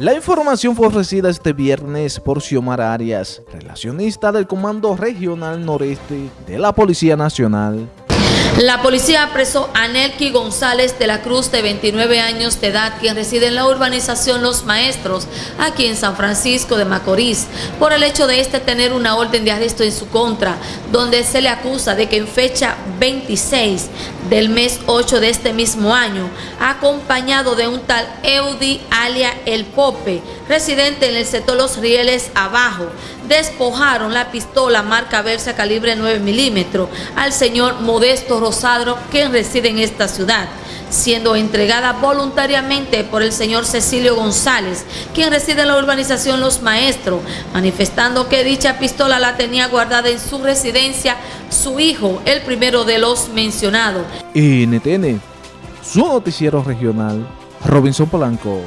La información fue ofrecida este viernes por Xiomar Arias, relacionista del Comando Regional Noreste de la Policía Nacional. La policía apresó a Nelky González de la Cruz, de 29 años de edad, quien reside en la urbanización Los Maestros, aquí en San Francisco de Macorís, por el hecho de este tener una orden de arresto en su contra, donde se le acusa de que en fecha 26 del mes 8 de este mismo año, acompañado de un tal Eudi alia El Pope, residente en el sector Los Rieles Abajo, despojaron la pistola marca Versa calibre 9 milímetros al señor Modesto Rosadro, quien reside en esta ciudad, siendo entregada voluntariamente por el señor Cecilio González, quien reside en la urbanización Los Maestros, manifestando que dicha pistola la tenía guardada en su residencia su hijo, el primero de los mencionados. NTN, su noticiero regional, Robinson Polanco.